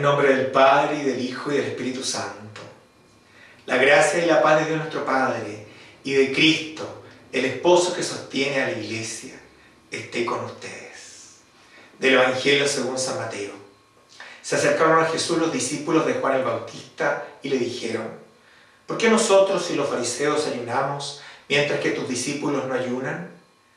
En nombre del Padre, y del Hijo, y del Espíritu Santo. La gracia y la paz de Dios nuestro Padre, y de Cristo, el esposo que sostiene a la iglesia, esté con ustedes. Del Evangelio según San Mateo. Se acercaron a Jesús los discípulos de Juan el Bautista y le dijeron, ¿por qué nosotros y los fariseos ayunamos mientras que tus discípulos no ayunan?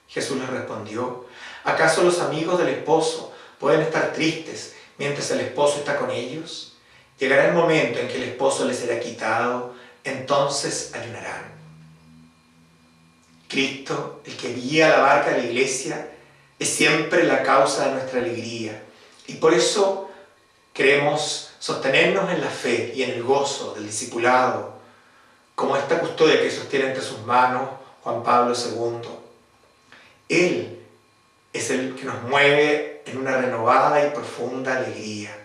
Jesús les respondió, ¿acaso los amigos del esposo pueden estar tristes mientras el esposo está con ellos? Llegará el momento en que el esposo les será quitado, entonces ayunarán. Cristo, el que guía la barca de la iglesia, es siempre la causa de nuestra alegría. Y por eso queremos sostenernos en la fe y en el gozo del discipulado, como esta custodia que sostiene entre sus manos Juan Pablo II. Él es el que nos mueve en una renovada y profunda alegría.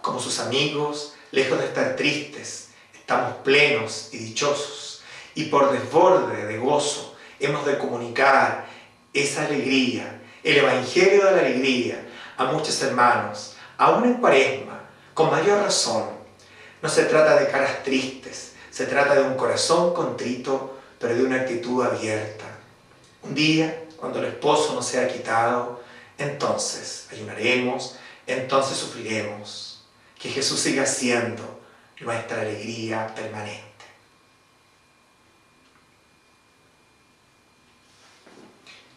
Como sus amigos, lejos de estar tristes, estamos plenos y dichosos. Y por desborde de gozo hemos de comunicar esa alegría, el Evangelio de la alegría, a muchos hermanos, aún en cuaresma, con mayor razón. No se trata de caras tristes, se trata de un corazón contrito, pero de una actitud abierta. Un día, cuando el esposo no sea quitado, entonces ayunaremos, entonces sufriremos. Que Jesús siga siendo nuestra alegría permanente.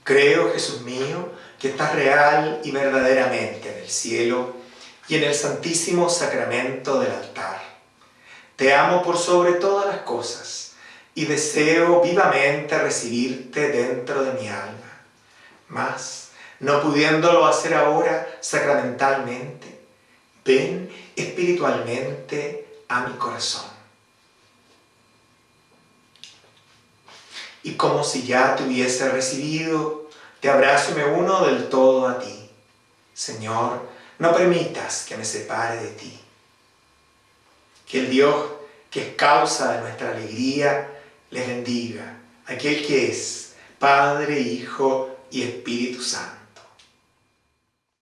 Creo, Jesús mío, que estás real y verdaderamente en el cielo y en el santísimo sacramento del altar. Te amo por sobre todas las cosas y deseo vivamente recibirte dentro de mi alma. Mas, no pudiéndolo hacer ahora sacramentalmente, ven espiritualmente a mi corazón. Y como si ya te hubiese recibido, te abrazo y me uno del todo a ti. Señor, no permitas que me separe de ti. Que el Dios que es causa de nuestra alegría les bendiga, aquel que es Padre, Hijo y Espíritu Santo.